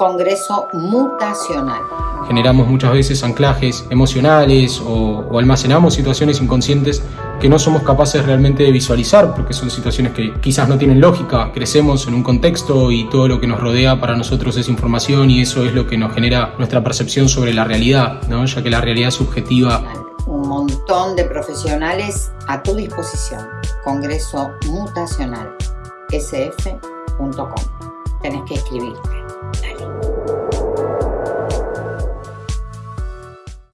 Congreso Mutacional. Generamos muchas veces anclajes emocionales o, o almacenamos situaciones inconscientes que no somos capaces realmente de visualizar, porque son situaciones que quizás no tienen lógica. Crecemos en un contexto y todo lo que nos rodea para nosotros es información y eso es lo que nos genera nuestra percepción sobre la realidad, ¿no? ya que la realidad es subjetiva. Un montón de profesionales a tu disposición. Congreso Mutacional, sf.com. Tenés que escribirte. Thank you.